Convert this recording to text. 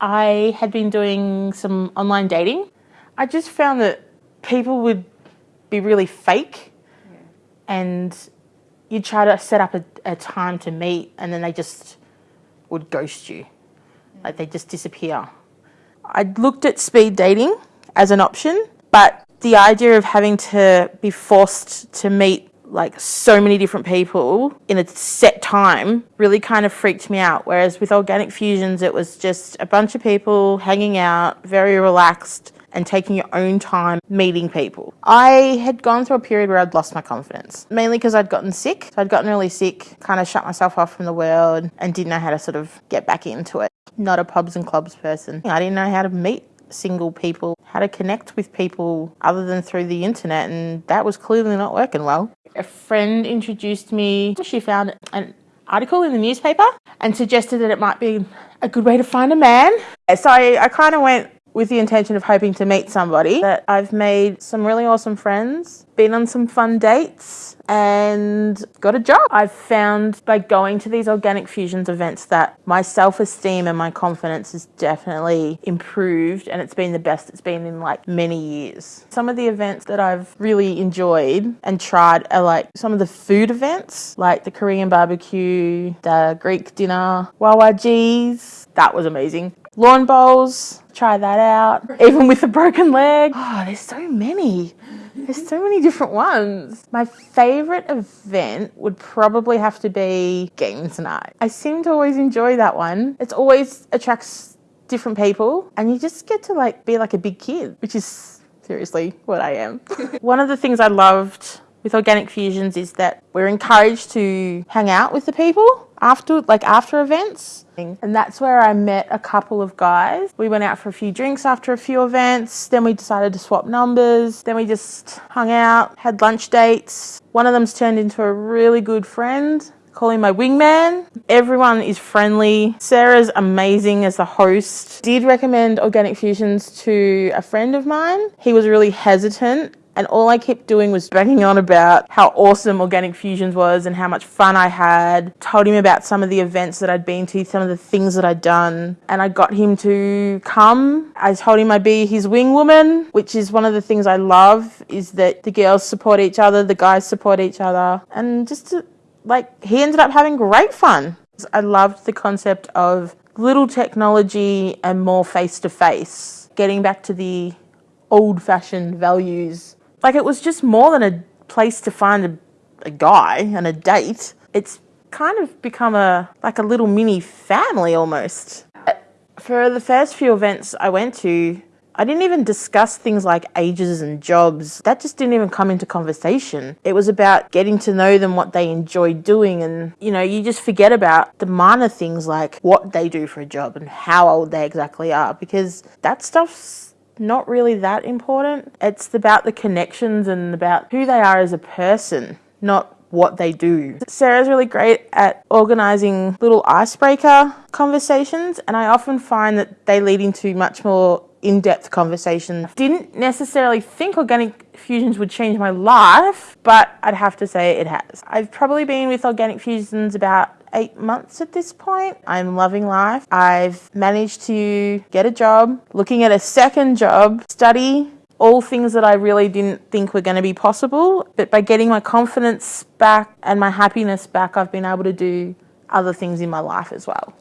I had been doing some online dating. I just found that people would be really fake yeah. and you'd try to set up a, a, time to meet and then they just would ghost you. Like they just disappear. I looked at speed dating as an option, but the idea of having to be forced to meet like so many different people in a set time really kind of freaked me out. Whereas with Organic Fusions, it was just a bunch of people hanging out, very relaxed, and taking your own time meeting people. I had gone through a period where I'd lost my confidence, mainly because I'd gotten sick. So I'd gotten really sick, kind of shut myself off from the world, and didn't know how to sort of get back into it. Not a pubs and clubs person. I didn't know how to meet single people, how to connect with people other than through the internet, and that was clearly not working well. A friend introduced me, she found an article in the newspaper and suggested that it might be a good way to find a man. So I, I kind of went with the intention of hoping to meet somebody. That I've made some really awesome friends, been on some fun dates, and got a job. I've found by going to these organic fusions events that my self-esteem and my confidence has definitely improved and it's been the best it's been in like many years. Some of the events that I've really enjoyed and tried are like some of the food events like the Korean barbecue, the Greek dinner, Wawa G's. That was amazing. Lawn bowls, try that out. Even with a broken leg. Oh, there's so many. There's so many different ones. My favourite event would probably have to be games night. I seem to always enjoy that one. It's always attracts different people and you just get to like be like a big kid, which is seriously what I am. one of the things I loved with Organic Fusions is that we're encouraged to hang out with the people after like after events and that's where I met a couple of guys. We went out for a few drinks after a few events, then we decided to swap numbers, then we just hung out, had lunch dates. One of them's turned into a really good friend. Call him my wingman. Everyone is friendly. Sarah's amazing as the host. Did recommend Organic Fusions to a friend of mine. He was really hesitant and all I kept doing was banging on about how awesome Organic Fusions was and how much fun I had. Told him about some of the events that I'd been to, some of the things that I'd done, and I got him to come. I told him I'd be his wing woman, which is one of the things I love, is that the girls support each other, the guys support each other, and just to, like, he ended up having great fun. I loved the concept of little technology and more face to face. Getting back to the old fashioned values like it was just more than a place to find a, a guy and a date. It's kind of become a like a little mini family almost. Uh, for the first few events I went to, I didn't even discuss things like ages and jobs. That just didn't even come into conversation. It was about getting to know them, what they enjoy doing, and you know, you just forget about the minor things like what they do for a job and how old they exactly are because that stuff's not really that important. It's about the connections and about who they are as a person, not what they do. Sarah's really great at organising little icebreaker conversations and I often find that they lead into much more in-depth conversations. Didn't necessarily think organic fusions would change my life, but I'd have to say it has. I've probably been with organic fusions about eight months at this point. I'm loving life. I've managed to get a job, looking at a second job, study, all things that I really didn't think were going to be possible. But by getting my confidence back and my happiness back, I've been able to do other things in my life as well.